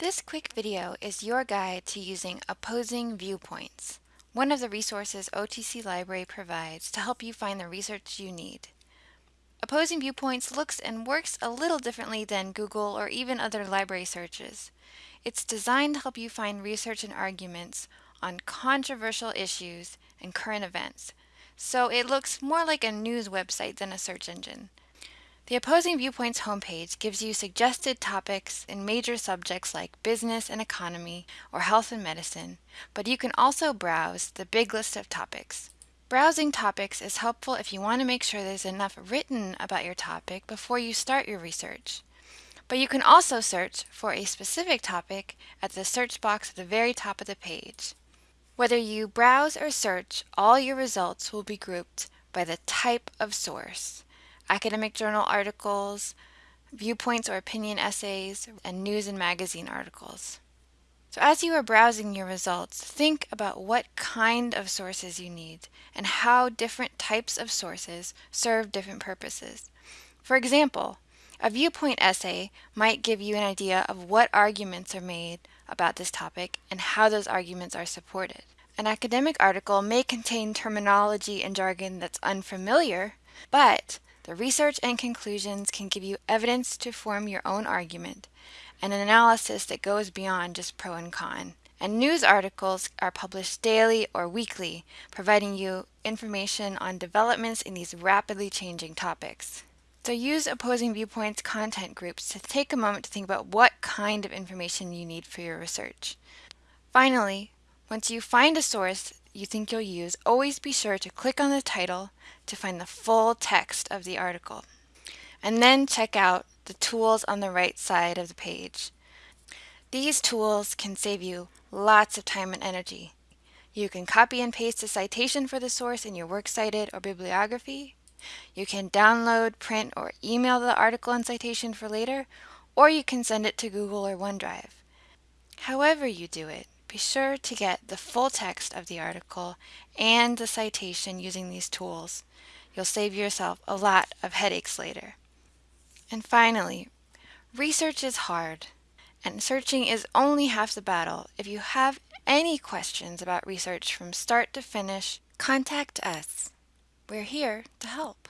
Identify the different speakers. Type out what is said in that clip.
Speaker 1: This quick video is your guide to using opposing viewpoints, one of the resources OTC Library provides to help you find the research you need. Opposing viewpoints looks and works a little differently than Google or even other library searches. It's designed to help you find research and arguments on controversial issues and current events, so it looks more like a news website than a search engine. The Opposing Viewpoints homepage gives you suggested topics in major subjects like business and economy or health and medicine, but you can also browse the big list of topics. Browsing topics is helpful if you want to make sure there's enough written about your topic before you start your research. But you can also search for a specific topic at the search box at the very top of the page. Whether you browse or search, all your results will be grouped by the type of source academic journal articles, viewpoints or opinion essays, and news and magazine articles. So as you are browsing your results, think about what kind of sources you need and how different types of sources serve different purposes. For example, a viewpoint essay might give you an idea of what arguments are made about this topic and how those arguments are supported. An academic article may contain terminology and jargon that's unfamiliar, but the research and conclusions can give you evidence to form your own argument and an analysis that goes beyond just pro and con. And news articles are published daily or weekly, providing you information on developments in these rapidly changing topics. So use opposing viewpoints content groups to take a moment to think about what kind of information you need for your research. Finally, once you find a source you think you'll use, always be sure to click on the title to find the full text of the article. And then check out the tools on the right side of the page. These tools can save you lots of time and energy. You can copy and paste a citation for the source in your Works Cited or bibliography. You can download, print, or email the article and citation for later, or you can send it to Google or OneDrive. However you do it, be sure to get the full text of the article and the citation using these tools. You'll save yourself a lot of headaches later. And finally, research is hard, and searching is only half the battle. If you have any questions about research from start to finish, contact us. We're here to help.